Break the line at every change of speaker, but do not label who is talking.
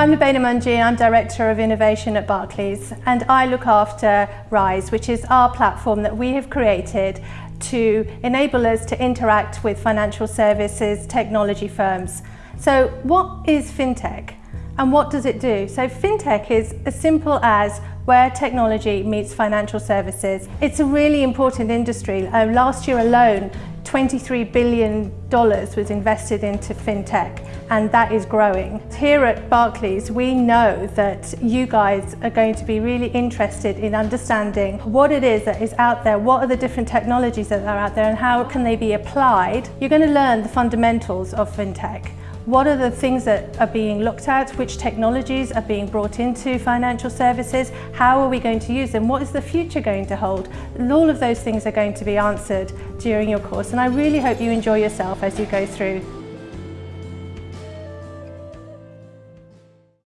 I'm Lubaina Manji, I'm Director of Innovation at Barclays and I look after RISE, which is our platform that we have created to enable us to interact with financial services technology firms. So what is FinTech and what does it do? So FinTech is as simple as where technology meets financial services. It's a really important industry. Uh, last year alone, $23 billion was invested into fintech and that is growing. Here at Barclays we know that you guys are going to be really interested in understanding what it is that is out there, what are the different technologies that are out there and how can they be applied. You're going to learn the fundamentals of fintech. What are the things that are being looked at? Which technologies are being brought into financial services? How are we going to use them? What is the future going to hold? All of those things are going to be answered during your course and I really hope you enjoy yourself as you go through